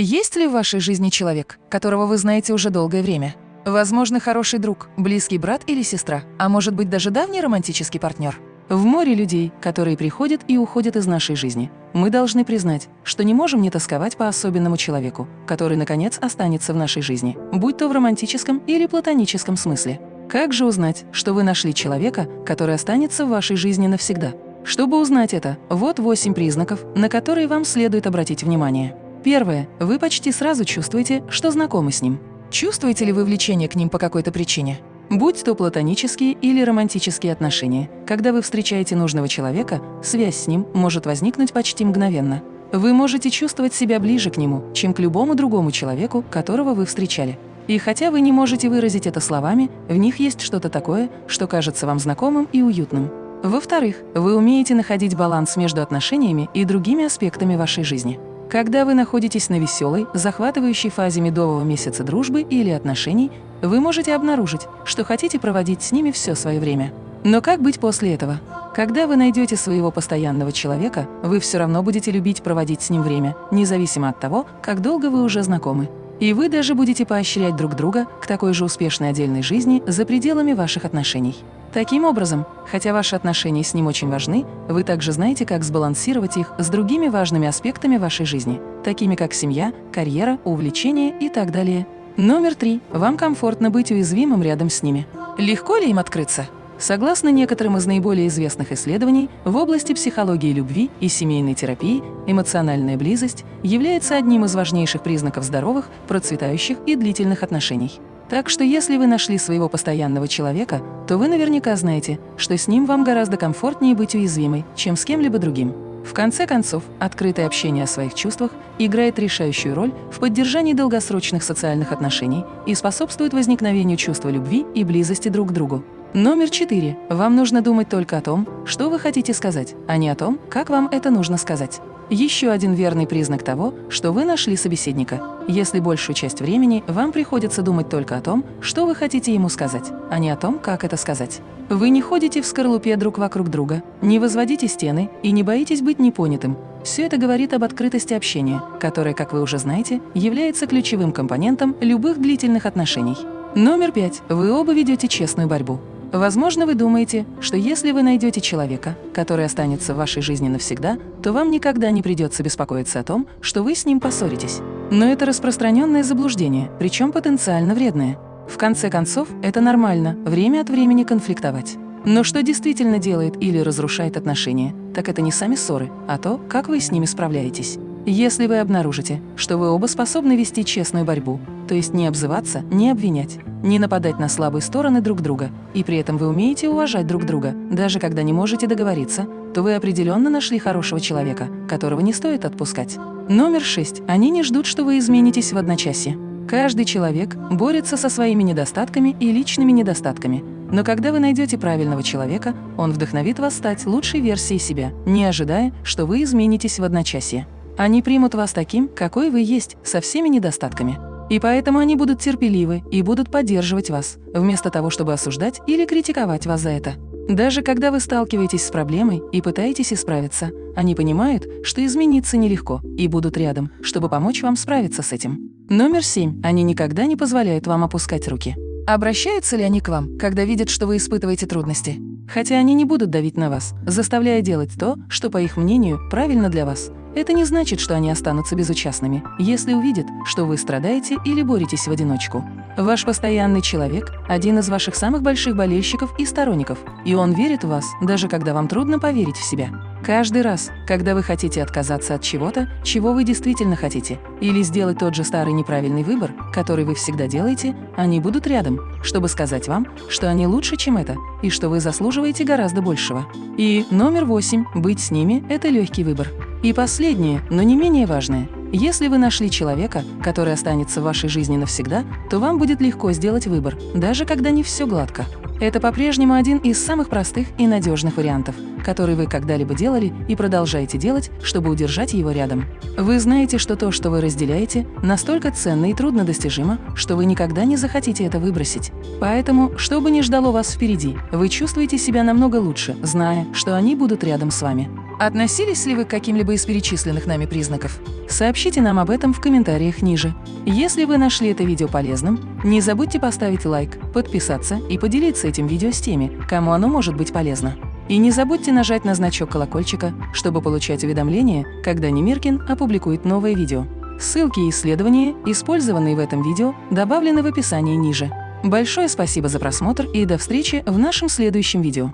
Есть ли в вашей жизни человек, которого вы знаете уже долгое время? Возможно, хороший друг, близкий брат или сестра, а может быть даже давний романтический партнер? В море людей, которые приходят и уходят из нашей жизни, мы должны признать, что не можем не тосковать по особенному человеку, который, наконец, останется в нашей жизни, будь то в романтическом или платоническом смысле. Как же узнать, что вы нашли человека, который останется в вашей жизни навсегда? Чтобы узнать это, вот 8 признаков, на которые вам следует обратить внимание. Первое. Вы почти сразу чувствуете, что знакомы с ним. Чувствуете ли вы влечение к ним по какой-то причине? Будь то платонические или романтические отношения, когда вы встречаете нужного человека, связь с ним может возникнуть почти мгновенно. Вы можете чувствовать себя ближе к нему, чем к любому другому человеку, которого вы встречали. И хотя вы не можете выразить это словами, в них есть что-то такое, что кажется вам знакомым и уютным. Во-вторых, вы умеете находить баланс между отношениями и другими аспектами вашей жизни. Когда вы находитесь на веселой, захватывающей фазе медового месяца дружбы или отношений, вы можете обнаружить, что хотите проводить с ними все свое время. Но как быть после этого? Когда вы найдете своего постоянного человека, вы все равно будете любить проводить с ним время, независимо от того, как долго вы уже знакомы. И вы даже будете поощрять друг друга к такой же успешной отдельной жизни за пределами ваших отношений. Таким образом, хотя ваши отношения с ним очень важны, вы также знаете, как сбалансировать их с другими важными аспектами вашей жизни, такими как семья, карьера, увлечения и так далее. Номер три. Вам комфортно быть уязвимым рядом с ними. Легко ли им открыться? Согласно некоторым из наиболее известных исследований, в области психологии любви и семейной терапии эмоциональная близость является одним из важнейших признаков здоровых, процветающих и длительных отношений. Так что если вы нашли своего постоянного человека, то вы наверняка знаете, что с ним вам гораздо комфортнее быть уязвимой, чем с кем-либо другим. В конце концов, открытое общение о своих чувствах играет решающую роль в поддержании долгосрочных социальных отношений и способствует возникновению чувства любви и близости друг к другу. Номер четыре. Вам нужно думать только о том, что вы хотите сказать, а не о том, как вам это нужно сказать. Еще один верный признак того, что вы нашли собеседника. Если большую часть времени вам приходится думать только о том, что вы хотите ему сказать, а не о том, как это сказать. Вы не ходите в скорлупе друг вокруг друга, не возводите стены и не боитесь быть непонятым. Все это говорит об открытости общения, которое, как вы уже знаете, является ключевым компонентом любых длительных отношений. Номер пять. Вы оба ведете честную борьбу. Возможно, вы думаете, что если вы найдете человека, который останется в вашей жизни навсегда, то вам никогда не придется беспокоиться о том, что вы с ним поссоритесь. Но это распространенное заблуждение, причем потенциально вредное. В конце концов, это нормально – время от времени конфликтовать. Но что действительно делает или разрушает отношения, так это не сами ссоры, а то, как вы с ними справляетесь. Если вы обнаружите, что вы оба способны вести честную борьбу, то есть не обзываться, не обвинять, не нападать на слабые стороны друг друга, и при этом вы умеете уважать друг друга, даже когда не можете договориться, то вы определенно нашли хорошего человека, которого не стоит отпускать. Номер шесть. Они не ждут, что вы изменитесь в одночасье. Каждый человек борется со своими недостатками и личными недостатками. Но когда вы найдете правильного человека, он вдохновит вас стать лучшей версией себя, не ожидая, что вы изменитесь в одночасье. Они примут вас таким, какой вы есть, со всеми недостатками. И поэтому они будут терпеливы и будут поддерживать вас, вместо того, чтобы осуждать или критиковать вас за это. Даже когда вы сталкиваетесь с проблемой и пытаетесь исправиться, они понимают, что измениться нелегко и будут рядом, чтобы помочь вам справиться с этим. Номер семь. Они никогда не позволяют вам опускать руки. Обращаются ли они к вам, когда видят, что вы испытываете трудности? Хотя они не будут давить на вас, заставляя делать то, что, по их мнению, правильно для вас. Это не значит, что они останутся безучастными, если увидят, что вы страдаете или боретесь в одиночку. Ваш постоянный человек – один из ваших самых больших болельщиков и сторонников, и он верит в вас, даже когда вам трудно поверить в себя. Каждый раз, когда вы хотите отказаться от чего-то, чего вы действительно хотите, или сделать тот же старый неправильный выбор, который вы всегда делаете, они будут рядом, чтобы сказать вам, что они лучше, чем это, и что вы заслуживаете гораздо большего. И номер восемь – быть с ними – это легкий выбор. И последнее, но не менее важное. Если вы нашли человека, который останется в вашей жизни навсегда, то вам будет легко сделать выбор, даже когда не все гладко. Это по-прежнему один из самых простых и надежных вариантов, который вы когда-либо делали и продолжаете делать, чтобы удержать его рядом. Вы знаете, что то, что вы разделяете, настолько ценно и труднодостижимо, что вы никогда не захотите это выбросить. Поэтому, что бы ни ждало вас впереди, вы чувствуете себя намного лучше, зная, что они будут рядом с вами. Относились ли вы к каким-либо из перечисленных нами признаков? Сообщите нам об этом в комментариях ниже. Если вы нашли это видео полезным, не забудьте поставить лайк, подписаться и поделиться этим видео с теми, кому оно может быть полезно. И не забудьте нажать на значок колокольчика, чтобы получать уведомления, когда Немиркин опубликует новое видео. Ссылки и исследования, использованные в этом видео, добавлены в описании ниже. Большое спасибо за просмотр и до встречи в нашем следующем видео.